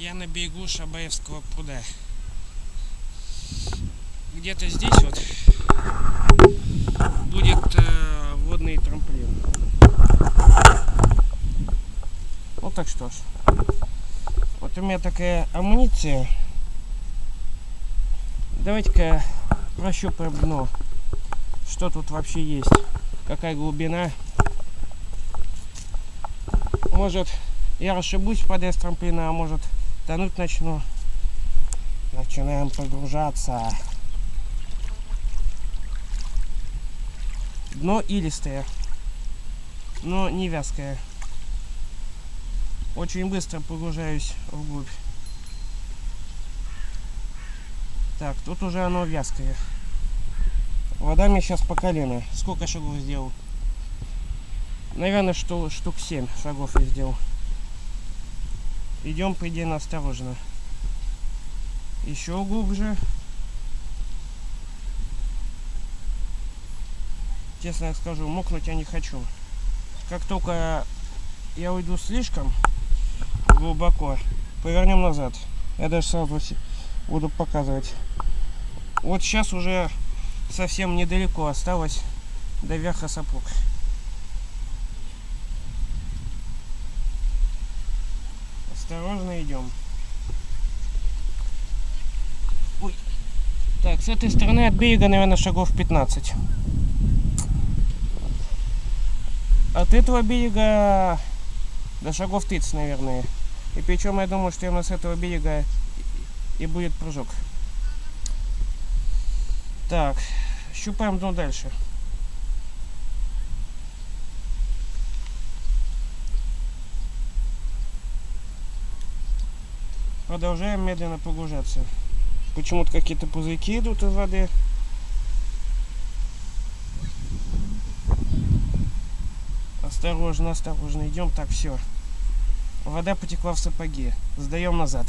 Я на берегу Шабаевского пруда. Где-то здесь вот будет э, водный трамплин. Ну так что ж. Вот у меня такая амуниция. Давайте-ка прощупаем дно. Что тут вообще есть. Какая глубина. Может я расшибусь впадая с трамплина, а может тонуть начну. Начинаем погружаться. Дно илистое, но не вязкое. Очень быстро погружаюсь вглубь. Так, тут уже оно вязкое. Вода мне сейчас по колено. Сколько шагов сделал? Наверное, что штук 7 шагов я сделал. Идем предельно осторожно. Еще глубже. Честно скажу, мокнуть я не хочу. Как только я уйду слишком глубоко, повернем назад. Я даже сразу буду показывать. Вот сейчас уже совсем недалеко осталось до верха сапог. Осторожно идем. Ой. Так, с этой стороны от берега, наверное, шагов 15. От этого берега до шагов 30, наверное. И причем я думаю, что именно с этого берега и будет прыжок. Так, щупаем дно дальше. Продолжаем медленно погружаться. Почему-то какие-то пузырьки идут из воды. Осторожно, осторожно. Идем так, все. Вода потекла в сапоги. Сдаем назад.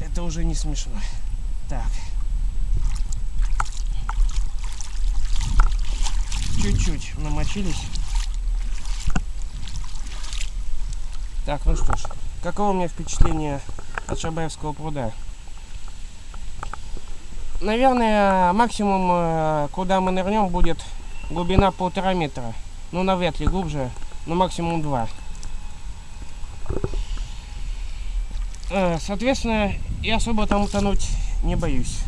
Это уже не смешно. Так. Чуть-чуть намочились. Так, ну что ж. Каково у меня впечатление от Шабаевского пруда? Наверное, максимум, э, куда мы нырнем, будет глубина полтора метра. Ну, навряд ли глубже, но максимум два. Э, соответственно, я особо там утонуть не боюсь.